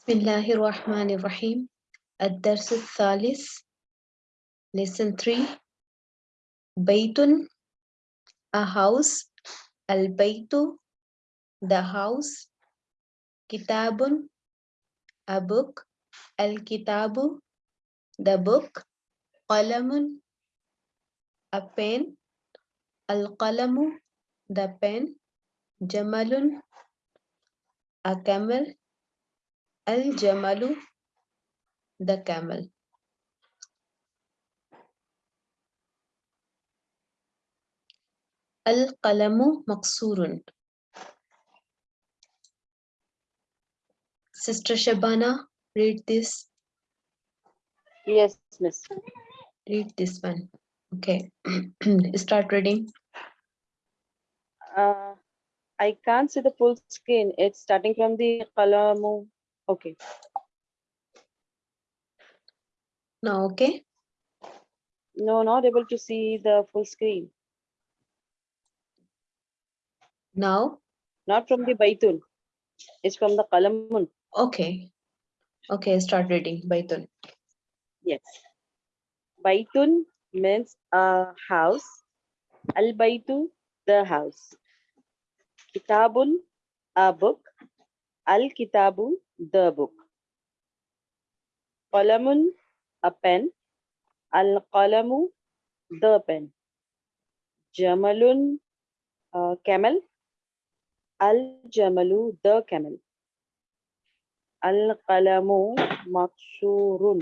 بسم الله الرحمن الرحيم الدرس الثالث lesson 3 بيت a house البيت the house كتاب a book الكتاب the book قلم a pen القلم the pen جمل a camel Al Jamalu, the camel. Al Qalamu Maksurun. Sister Shabana, read this. Yes, miss. Read this one. Okay. Start reading. Uh, I can't see the full screen. It's starting from the Qalamu Okay. Now, okay. No, not able to see the full screen. Now, Not from the baitun. It's from the kalamun. okay. Okay, start reading. Baitun. Yes. Baitun means a house. Al baitu, the house. Kitabun, a book. Al kitabu, the book. Qalamun, a pen. Al qalamu, the pen. Jamalun, a camel. Al jamalu, the camel. Al qalamu, maksurun.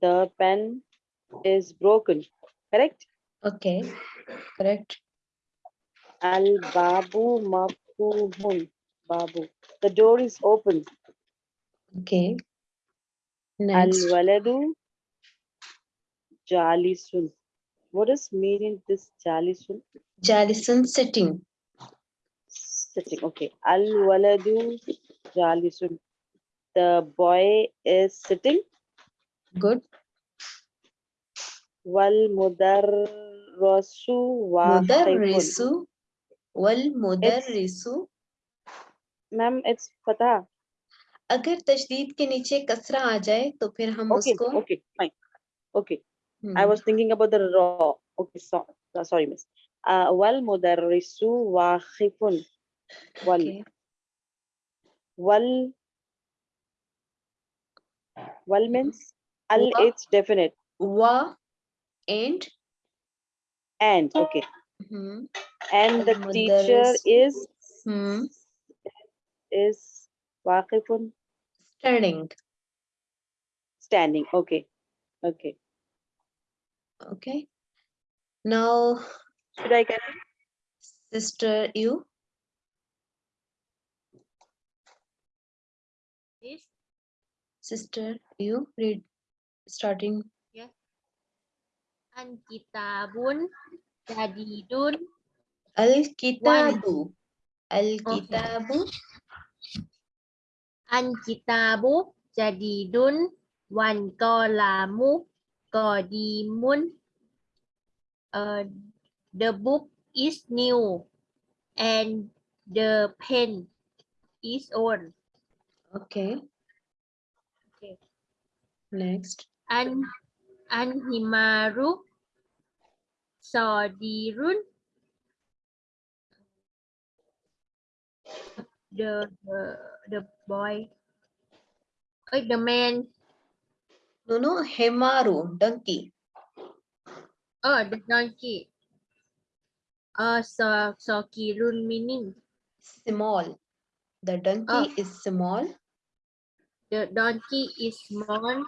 The pen is broken. Correct? Okay, correct. Al babu maftuhun. Babu. The door is open. Okay. Al waladu jalisun. What does meaning this jalisun? Jalisun sitting. Sitting. Okay. Al waladu jalisun. The boy is sitting. Good. Wal mudarrasu. Mudarrisu. Wal mudarrisu. Ma'am it's फता अगर तशदीद के नीचे कसरा आ जाए तो फिर हम okay, उसको okay fine okay I was thinking about the raw okay sorry miss वल मुदरिसु वाखिफुन वल वल वल मींस अल इट्स डेफिनेट वा and and okay mm -hmm. and the teacher is. Hmm. Is waqifun Standing. standing. Okay, okay. Okay. Now, Should I get sister, you. Yes. Sister, you read starting. an kitabun jadidun Al-Kitabu. Al-Kitabu. an kitabu jadidun wan kolamu kodimun uh, the book is new and the pen is old Okay. Okay. Next. an an himaru the the, the boy like the man No, no, Hemaru, donkey. oh the donkey uh so so kirun meaning Small. The donkey Oh. is small. the donkey is small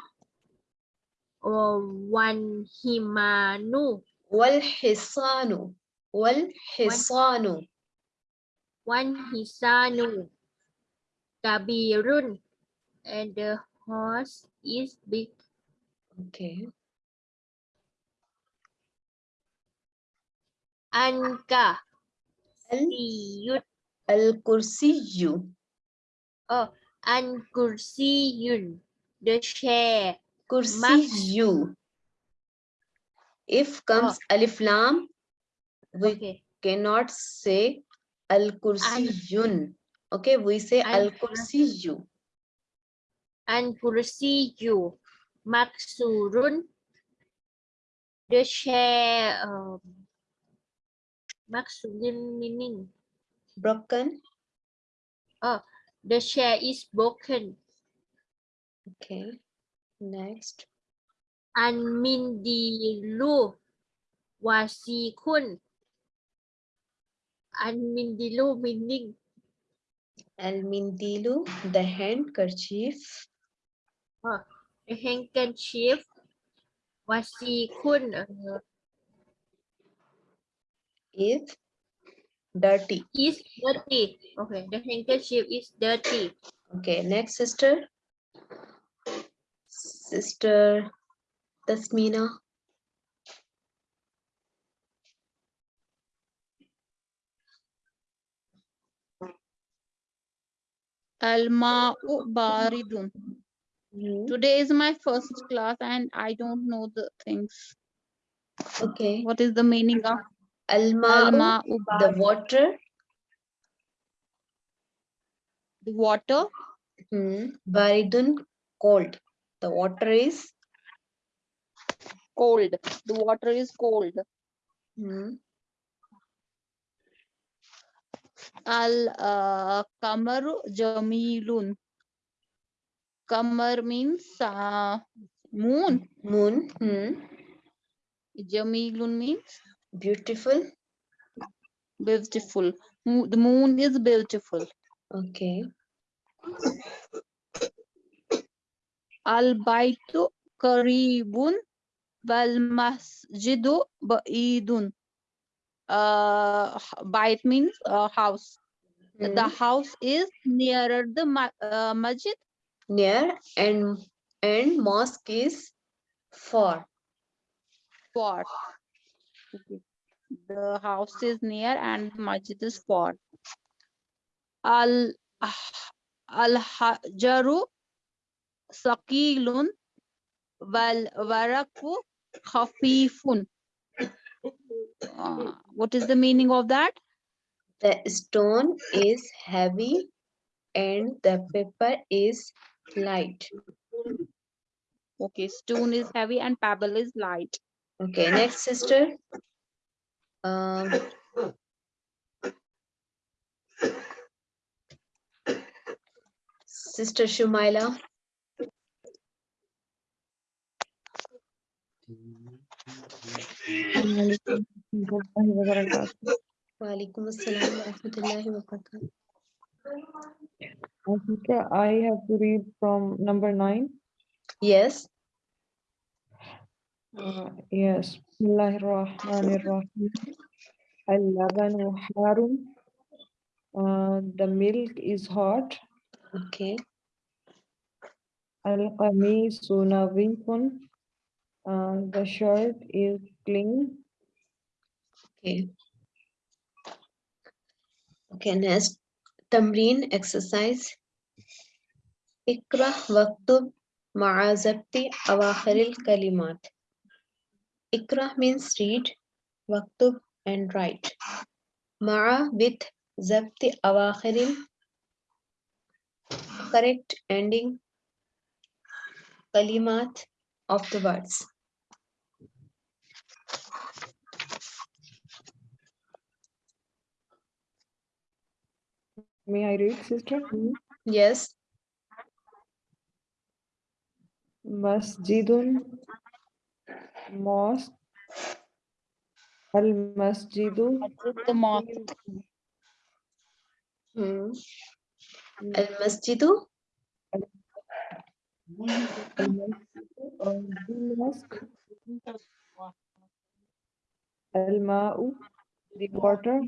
or one himanu Wal-Hisanu. Wal-Hisanu. One hisanu kabirun and the horse is big Okay. anka Al- siyut Al-Kursiyu. oh an kursiyun the chair Kursiyu. If comes oh. alif lam, we okay cannot say al kursiyun. Okay, we say Al- al kursiyu. and kursiyu maksurun. The chair um, maksurun meaning Broken. the chair is broken. Okay. Next. And mindilu wasikun. And mindilu meaning Al-Mindilu, the handkerchief. the handkerchief wasikun uh, is dirty. is dirty. Okay, the handkerchief is dirty. Okay, next sister. Sister Tasmina. Al-ma'u baridun. Mhm. Today is my first class and I don't know the things. Okay. What is the meaning of al-ma'u the water. The water. Hmm. Baridun, cold. The water is Cold. The water is cold. hmm, Al-kamaru jamilun. Kamar means uh, moon. moon. Hmm. Jamilun means Beautiful. beautiful. The moon is beautiful. Okay. Al-baitu karibun wal masjidu ba'idun. Uh, bait means uh, house. Hmm. The house is nearer the ma- uh, masjid. Near and and mosque is far. Far. Okay. The house is near and masjid is far. Al al hajaru saqilun wal waraku khafifun. Uh, what is the meaning of that? The stone is heavy and the paper is light. Okay, stone is heavy and pebble is light. Okay, next sister. Um, Sister Shumaila. Walaikum assalam wa rahmatullahi wa barakatuh. Sister, I have to read from number nine. Yes. Uh, yes. Bismillahirrahmanirrahim. Al-labanu harum. Uh, the milk is hot. Okay. Al-qamisu nadhifun. Uh, the shirt is clean. Okay. Okay, next. Tamreen exercise. Ikra waktub ma'a zabti awakhiril kalimat. Ikra means read, waktub and write. Ma'a with zabti awakhiril correct ending kalimat of the words. May I read, sister? Yes. Masjidun. Mosque. Al-masjidu. The mosque. Hmm. Al masjidu. Al-mosque. Al-ma'u, the water.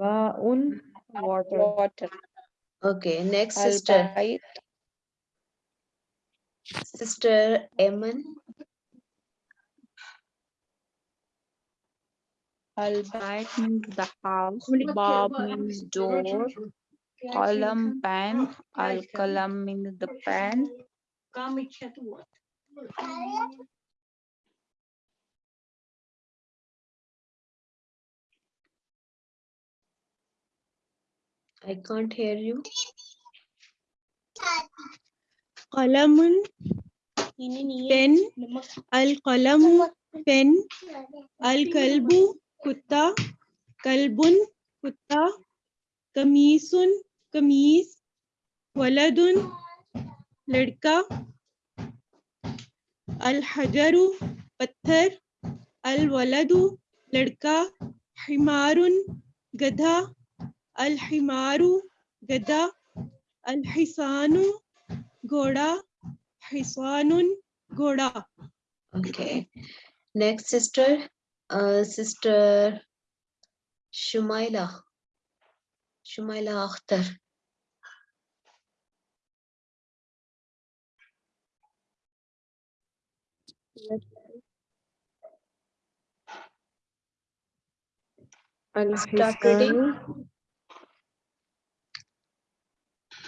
Ma'un, water. Water. Okay, next sister. Al-bait. Sister Eman. Al-bait means the house. Bab means door. Qalam pen. Al-kalam means the pen. I can't hear you. Qalamun. Pen. Al-qalamu. Pen. Al-kalbu. Kutta. Kalbun. Kutta. Kamisun. Kamis. Waladun. Ladka. Al-hajaru. Patthar. Al-waladu. Ladka. Himarun. Gadha. الحمار गधा الحصان घोड़ा حصان घोड़ा Okay. Next, sister. Uh, sister Shumaila. Shumaila Akhtar. Start reading. الحصان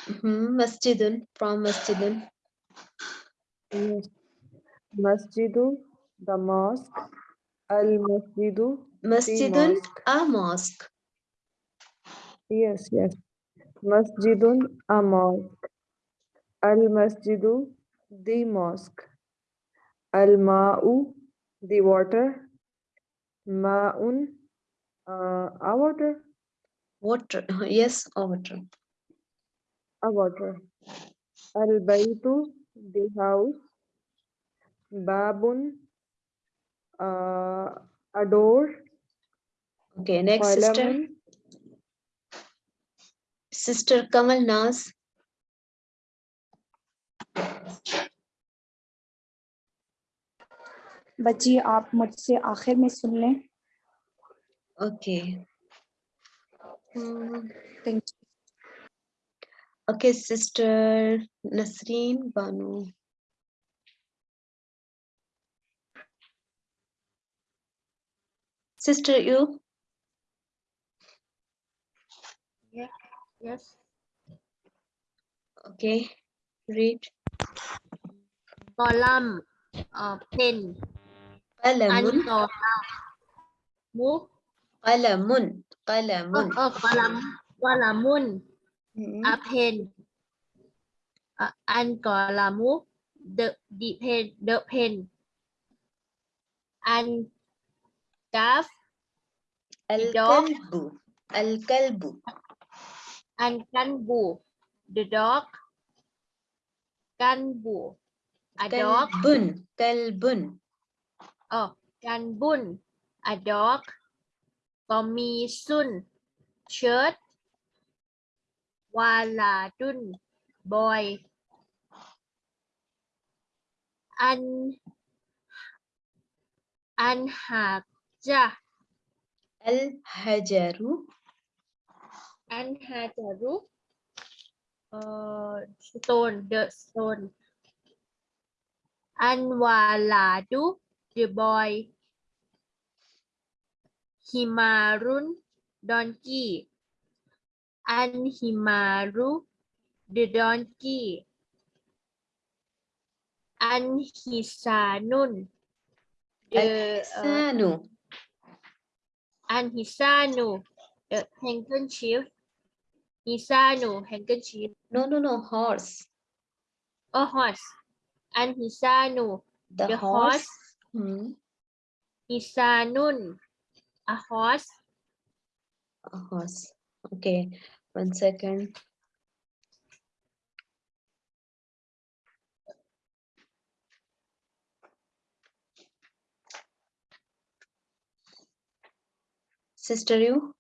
Masjidun from Masjidun. yes. Masjidu the mosque Al-Masjidu Masjidun, mosque. a mosque. yes yes Masjidun a mosque Al-Masjidu the mosque Al-Ma'u the water Ma'un uh, a water Water. Yes, a water. A water Al-Baytu the house Babun uh, a door Okay, next sister. Sister Kamal Naz. बच्ची आप मुझसे आखिर में सुन लें Okay. Hmm, Thank Okay, sister Nasreen Banu. Sister, you? Yeah, Yes. Okay, read. Column. Uh, pen. Qalamun, Mu. qalamun, Oh, qalamun. oh, kolam. Kolamun. Hmm, A pen. Uh, an kolamu. The, the pen. The pen. An calf. dog. Al-kalbu, al-kalbu. and kanbu, the dog. Kanbu, a dog. Kalbun, kalbun. Oh, kanbun, a dog. Komisun, shirt. Waladun, boy. An Anhaja, Al-hajaru, Anhajaru, uh, stone, the stone. Anwaladu, the boy. Himarun, donkey. Anhimaru, the donkey. Anhisanun, the uh, al-hisanu. Anhisanu, the handkerchief. Hisanu, handkerchief. No, no, no, horse. A horse. Anhisanu, The The horse. horse. Hmm, Hisanun, a horse. a horse. Okay, one second. Sister, you?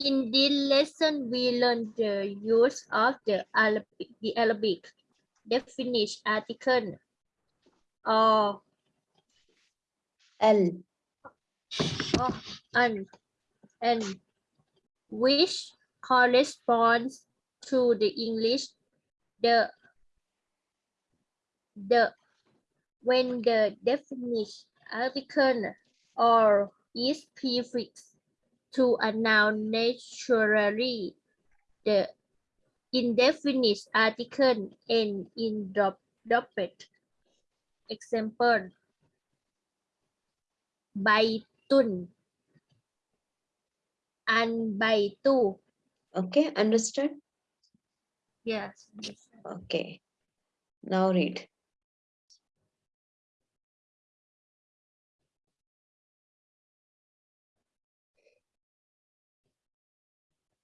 In this lesson, we learned uh, the use of the Arabic, the Arabic definite article uh, or Oh, Al. an and which corresponds to the English the the when the definite article or is prefixed to a noun naturally the indefinite article and in drop dropped example baitun and baitu Okay, understood? Yes. Okay. Now read.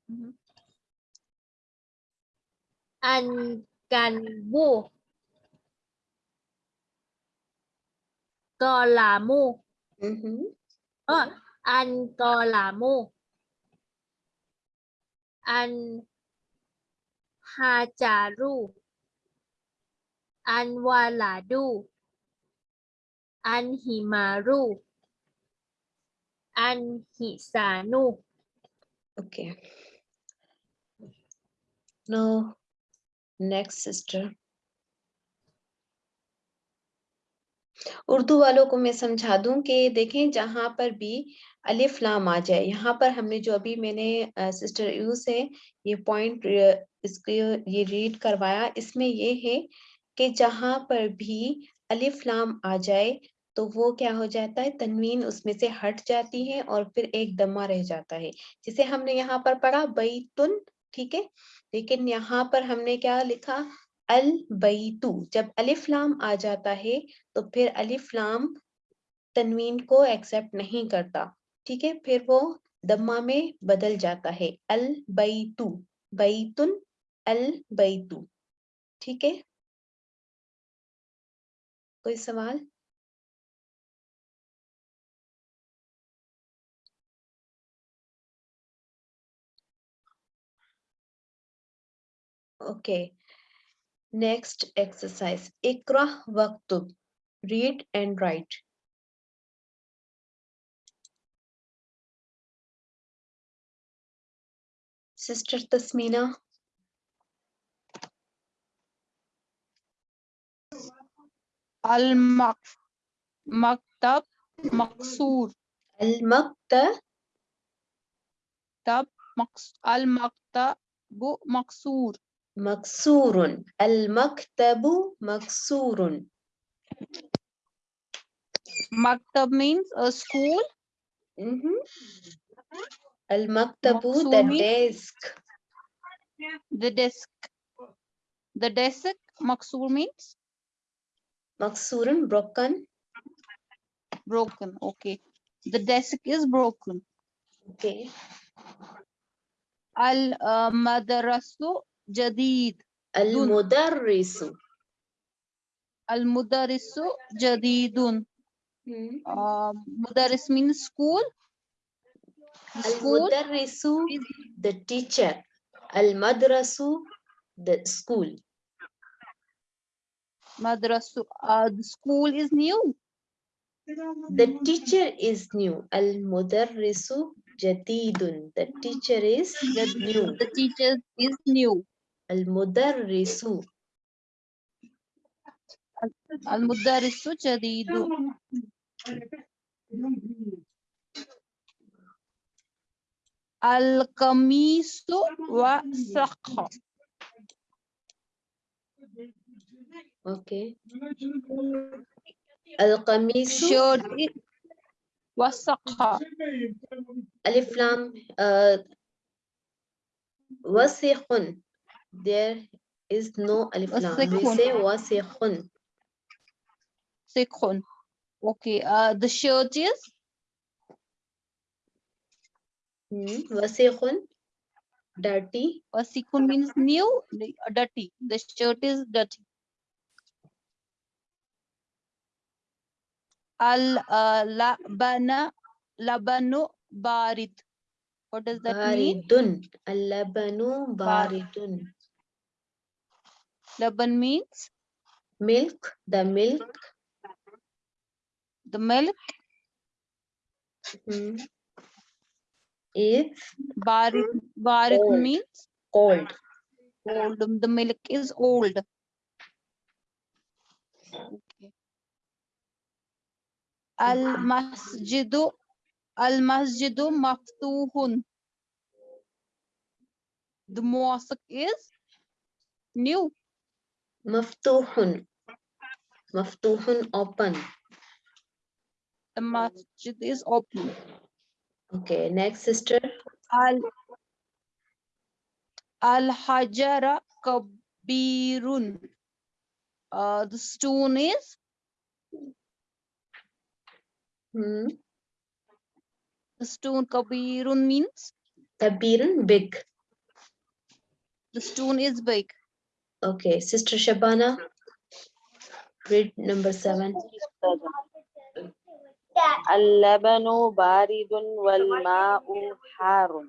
Mhm. An can bu Cò là mu อันกอลามูอันฮาจารูอันวาลาดู อันฮิมารู อันฮิซานูโอเค no next sister. Urdu वालों को मैं समझा दूँ कि देखें जहाँ पर भी अलिफ लाम आ जाए यहाँ पर हमने जो अभी मैंने आ, सिस्टर यू से ये पॉइंट इसके ये रीड करवाया इसमें ये है कि जहाँ पर भी अलिफ लाम आ जाए तो वो क्या हो जाता है तनवीन उसमें से हट जाती है और फिर एक दमा रह जाता है। जिसे हमने यहाँ पर पढ़ा बैतुन ठीक है? लेकिन यहाँ पर हमने क्या लिखा अल बैतु, जब अलिफ लाम आ जाता है तो फिर अलिफ लाम तनवीन को एक्सेप्ट नहीं करता, ठीक है? फिर वो दम्मा में बदल जाता है, अल बैतु, बैतुन अल बैतु, ठीक है? कोई सवाल? Okay. Okay. Next exercise. Ikra waktub. Read and write. Sister Tasmina. al mak maktab maksur Al-Makta. tab maks al maktabu maksur Maksurun. Al-Maktabu Maksurun. maktab means a school Mhm. Al-Maktabu, the desk. the desk the desk maksur means Maksurun, broken. broken okay the desk is broken Okay. al uh, madrasu jadid Al-Mudarrisu. al mudarrisu jadidun Hmm. uh, mudarris means school the school the teacher. Al-Madrasu, the school. madrasu uh, the school is new The teacher is new. Al-Mudarrisu Jadidun. The teacher is new. the teacher is new Al-Mudarrisu. al mudarrisu jadidun al kamisu wa sakha Okay. Al-Qamisu. shirt There is no Alif Lam. We Wasikhun. say wasikhun. sikhun okay uh the shirt is Hmm. Wasikhun. Dirty. Wasikun means new, uh, dirty. The shirt is dirty. Al uh, labana labanu barid. What does that mean? Baridun. Al-labanu baridun. Laban means Milk. The milk. the milk. hmm, Is Barid barid Old. means old. um, The milk is old. Okay. Al masjidu al masjidu maftuhun. The mosque is new. Maftuhun. Maftuhun open. The masjid is open. Okay, next sister. Al Al Hajara kabirun. Uh, the stone is Hmm. the stone kabirun means Kabirun, big. the stone is big. Okay, Sister Shabana. Read number seven. اللبن بارد والماء حار.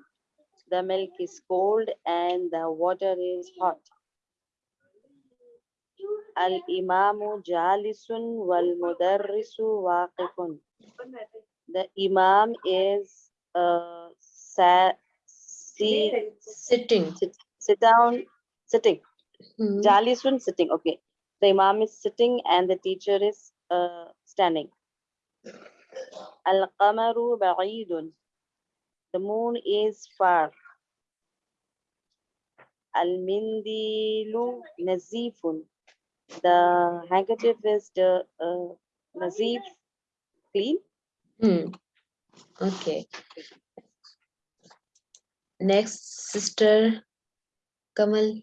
The milk is cold and the water is hot. الإمام جالس والمدرس واقف. The Imam is uh, sa- see, Sitting. sit, sit down, sitting. Hmm. Jalisun sitting. Okay. The Imam is sitting and the teacher is uh, standing. Al-Qamaru ba'idun. The moon is far. Al-Mindilu nazifun. The handkerchief is the uh, nazif, clean. Hmm. Okay. Next, Sister Kamal.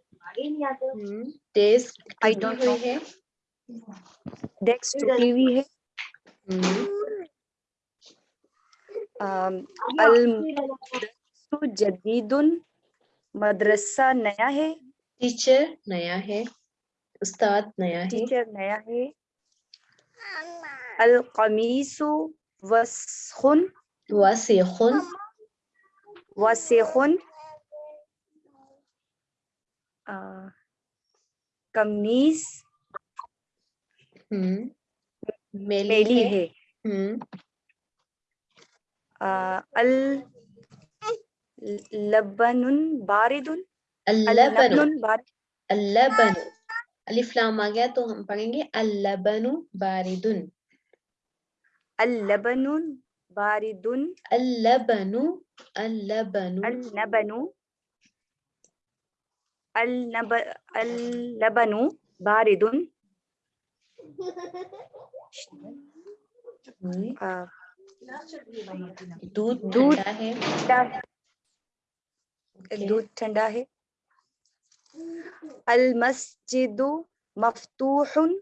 टूटी don't हुई है. Desk टूटी हुई है. अल जदीदुन। मदरसा नया है। Teacher नया है. उस्ताद नया है. टीचर नया है। अल कमीसु वसखुन। Wasikhun. वसीखुन। Uh, कमीज हम्म। मेली, है, हम्म। अल लबनुन बारिदुन। अल्लबनुन अल्लबन अलिफ लाम आ गया तो हम पढ़ेंगे। अल्लबनु बारिदुन। अल्लबनुन बारिदुन। अल्लबनु अल्लबनु अल्लबनु اللبن बारिदुन दूध दूध दूध ठंडा है अल मस्जिद मफ्तूहुन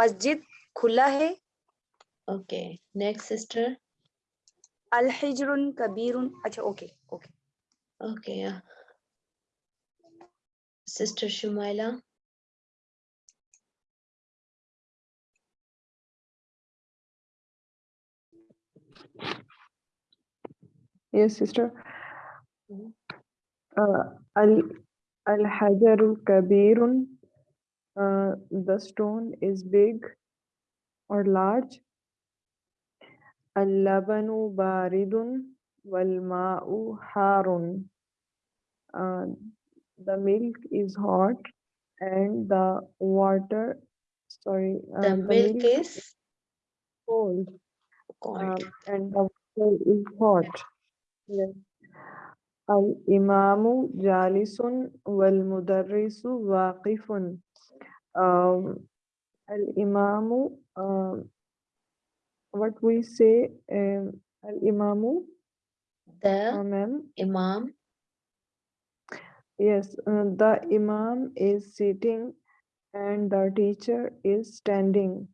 मस्जिद खुला है ओके नेक्स्ट सिस्टर अल हिजरुन कबीरुन अच्छा okay okay Okay. Yeah. Sister Shumaila. Yes, sister. Mhm. Uh, al al hajaru kabirun. Uh, the stone is big or large. Al labanu baridun wal ma'u harun. Uh, the milk is hot and the water, sorry, uh, The milk is cold. cold. um, and the water is hot. Yes. Al-imamu jalisun wal mudarrisu waqifun. Um, al-imamu, um, what we say, um, The uh, imam. Yes, uh, the imam is sitting and the teacher is standing.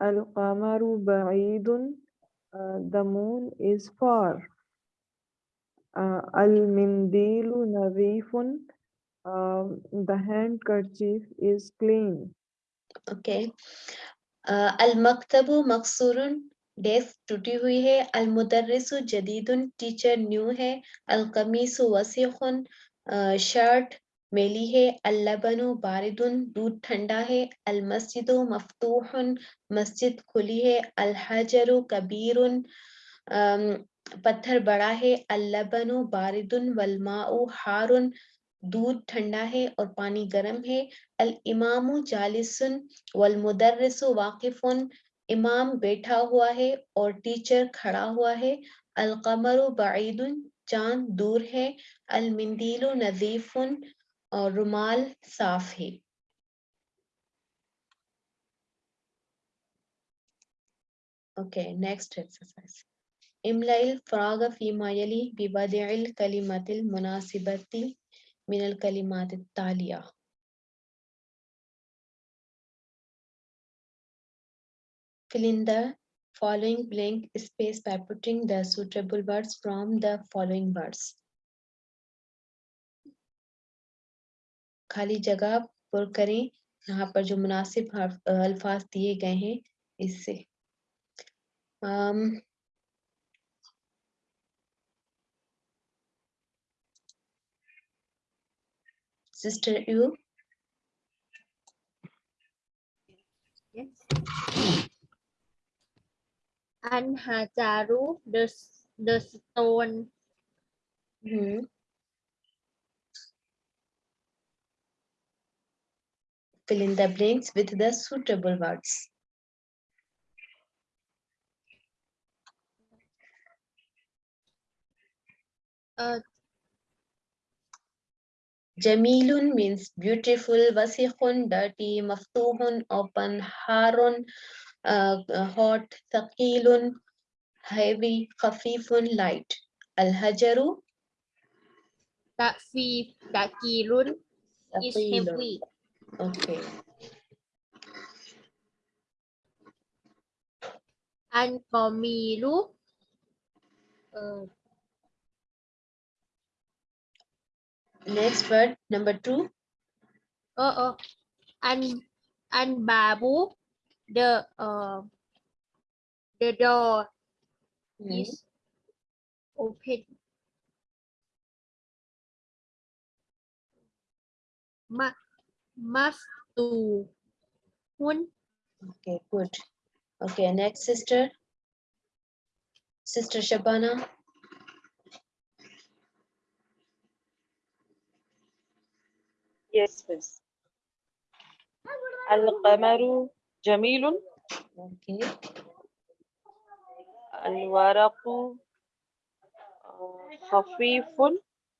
Al-qamaru ba'idun, uh, the moon is far. Uh, Al-mindilu nadhifun, um, the handkerchief is clean. Okay. Uh, al-maktabu maksurun. Desk टूटी हुई है। अल मुदरिस जदीदुन, teacher new है। अल कमीस वसीखुन shirt मेली है। अल लबनु बारिदुन, दूध ठंडा है। अल मस्जिद मफ्तूहुन, मस्जिद खुली है। अल हजर कबीरुन पत्थर बड़ा है। अल लबनु बारिदुन, वलमाउ हारुन, दूध ठंडा है और पानी गर्म है। अल इमामु जालिसन वल मुदरिस वाकिफुन इमाम बैठा हुआ है और टीचर खड़ा हुआ है। अलकमर बाइद चाँद दूर है। अलमिंदील नजीफुन और रुमाल साफ़ है। ओके नेक्स्ट एक्सरसाइज इमलाइल फ़राग फ़ीमायली बिबदिल कलिमतिल मुनासिबती मिनल कलिमात तालिया। Fill in the following blank space by putting the suitable words from the following words. खाली जगह पुर करें यहाँ पर जो मुनासिब हर्फ- अ, अल्फाज दिए गए हैं इससे um, Sister you An Hajaru, the, the stone. hmm. Fill in the blanks with the suitable words. Uh, Jamilun means beautiful, wasikhun, dirty, maftuhun, open, harun, hot, thaqilun, heavy, khafifun, light. Al-hajaru, Takfi, Takirun is heavy. Okay. An Komilu, uh, Next word, number two. oh, oh, An, An Babu, the, uh, the door Hmm. is open. Ma, Mastu, Hun, Okay, good. Okay, next sister. Sister Shabana. Yes, miss. القمر jamilun okay alwaraqu khafifun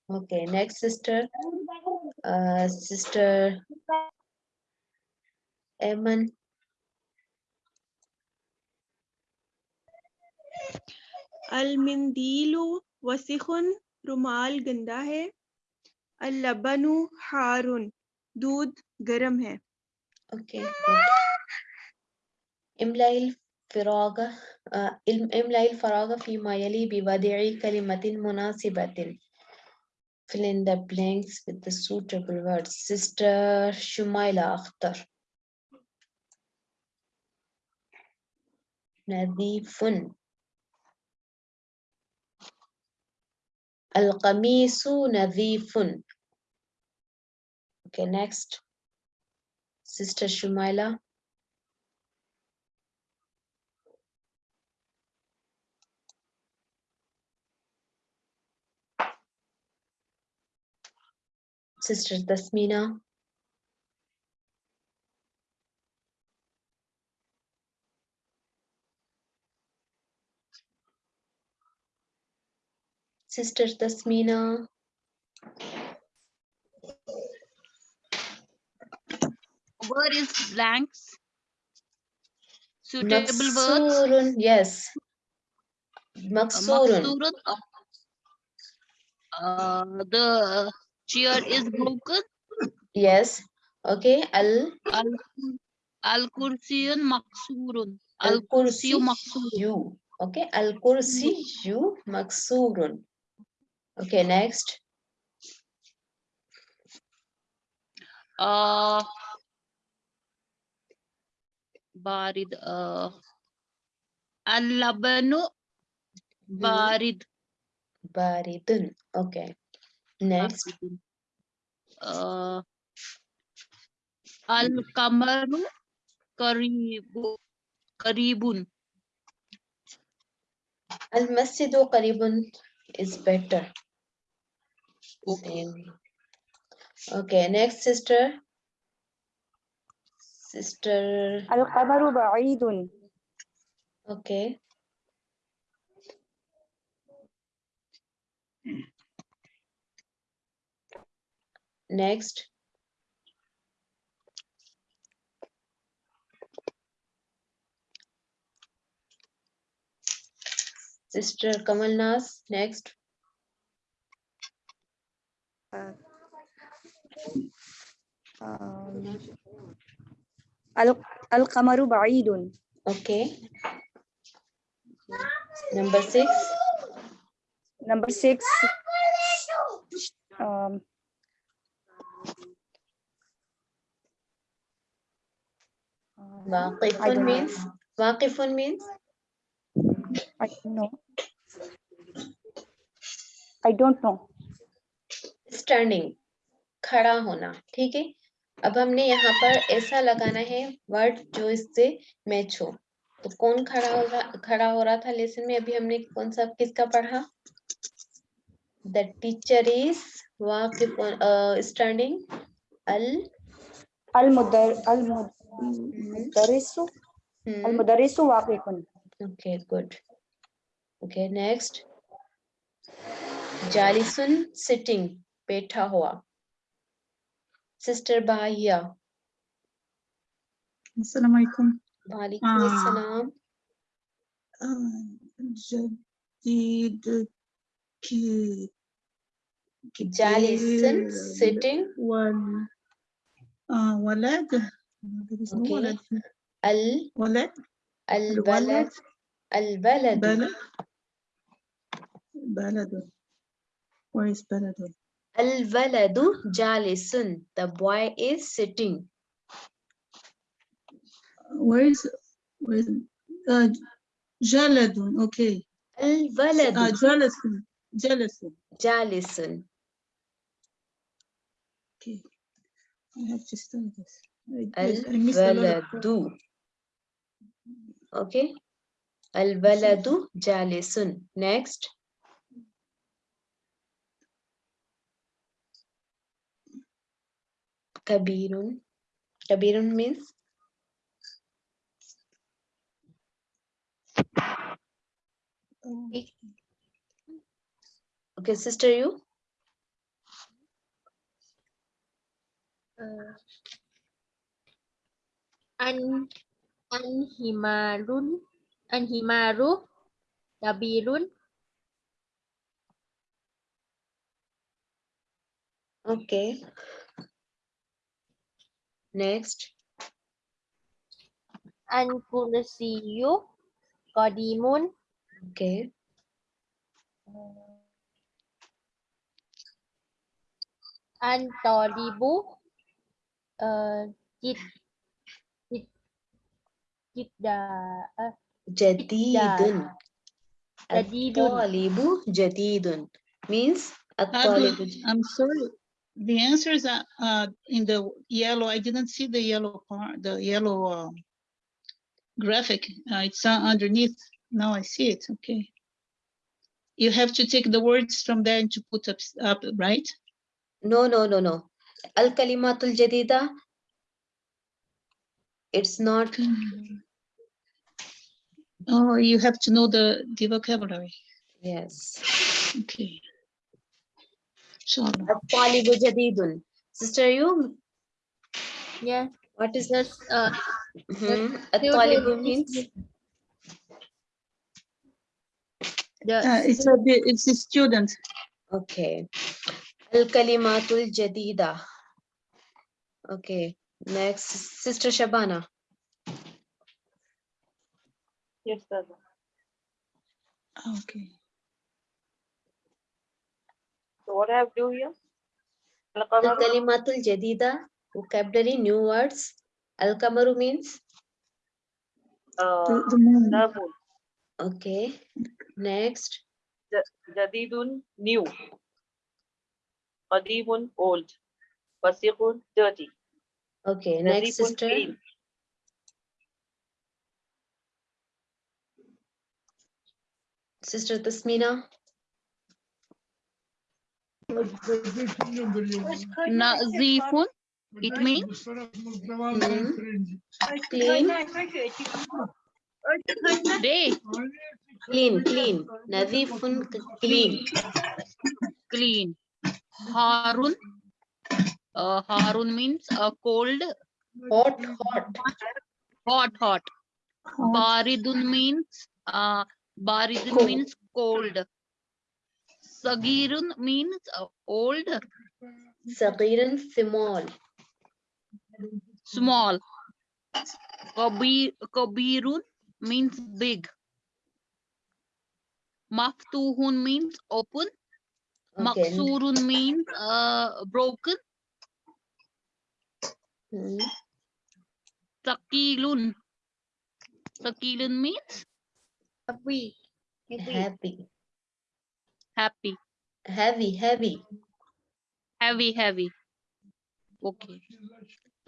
okay next sister uh, sister Eman अलमिंदीलु वसीखुन रुमाल गंदा है अल्लबनु हारुन दूध गरम है okay okay, good. املأ الفراغ آه، الم- املأ الفراغ فيما يلي بوضع كلمة مناسبة. Fill in the blanks with the suitable words. Sister Shumaila Akhtar. نظيف القميص نظيف Okay, next. Sister Shumaila. Sister Tasmina. Sister Tasmina. Word is blanks. Suitable words. Yes. Maksurun. Maksurun. Uh, the chair is broken. Yes. Okay. Al Al al kursiyun maksurun. al kursiyu maksurun. Okay. Al kursi you maksurun. Okay. Next. Uh, barid. Uh, al labanu Mhm. barid. Baridun. Okay. Next. Um, uh, Al Kamaru Karibu, Karibun. Al Masjidu Karibun is better. Okay. Okay, next sister. Sister. Al Kamaru Ba'idun. Okay. Next. Sister Kamal Nas, next. Uh, um, Al-Qamaru Ba'idun. Okay. Number six. Number six. Um, Waqifun means, Waqifun means, I don't know. I don't know. standing, खड़ा होना, ठीक है? अब हमने यहाँ पर ऐसा लगाना है वर्ड जो इससे मैच हो। तो कौन खड़ा हो रहा खड़ा हो रहा था लेसन में? अभी हमने कौन सा किसका पढ़ा? द टीचर इज़ वाकिफुन स्टैंडिंग अल Mudarisu. Mm. Al mudarisu waqifun. Okay, good. Okay, next. Jalisun sitting. Beta hua. Sister Bahia. Assalamu alaikum. Waalaikum ah. assalam. Jadid ki Jalisun sitting. Wal, uh, walad. There is no okay. Al. Walad. Al balad. Al balad. Balad. Where is baladun? Al baladu jalisun. The boy is sitting. Where is where is uh, jaladun? Okay. Al baladu. Uh, jalisun. Jalisun. Jalisun. Okay. I have to study this. I, I, I missed a lot of الولد. Okay. الولد جالس. Next. كبير. كبير means Oh, okay, sister, you uh, an anhimarun anhimaru kabirun okay. Next. an kursiyu qadimun Okay. an talibu uh, jid jid jidda uh, ah, jadidun. At-talibu jadidun means I'm sorry. The answers are uh, uh, in the yellow I didn't see the yellow part the yellow um, uh, graphic. It's uh, underneath. Now I see it. Okay. You have to take the words from there and to put up, up right? No, no, no, no. Al Kalimatul Jadida. It's not mm-hmm. Oh, you have to know the, the vocabulary. Yes. Okay. Sure. Jadidun. Sister, you? Yeah. What is that? Uh, mm -hmm. means? The uh, it's a it's a student. Okay. Al kalimatul jadida. Okay. Next, Sister Shabana. Yes, Dada. Ah, okay. So what I have to do here? Al-Kalimatul Jadida, vocabulary, new words. Al-Kamaru means? Uh, the moon. The. Okay. Next. Jadidun, new. Qadibun, old. Wasiqun, dirty. Okay, next sister. Clean. Sister Tasmina. Nazifun, it means. Clean, day, clean, clean. Nadifun, clean. clean. Harun, uh, Harun means uh, cold, Hot, hot. hot, hot. Baridun means, uh, Baridun Cold. means cold. Sagirun means uh, old, Sagirun small. small. Kabir, Kabirun means big. Maftuhun means open. Okay. Maksurun means uh, broken. Hmm. Sakilun. Sakilun means Happy. Happy. happy. Heavy, heavy. Heavy, heavy. Okay.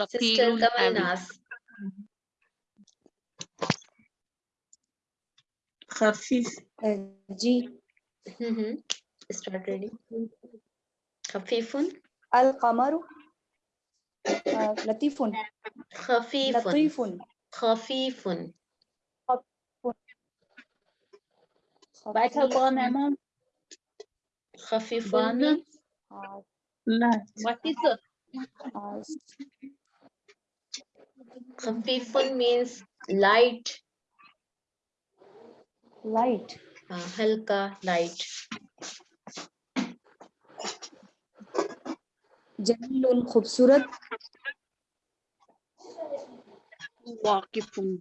Sister Sakilun, Kamal heavy. Nas. خفيف ji Mhm. Start reading. خفيف القمر آه، لطيف خفيف لطيف خفيف بتبانمون خفيفانة What is it? Khafifun means light. Light. Uh, light. Jamilun khubsurat. Waqifun.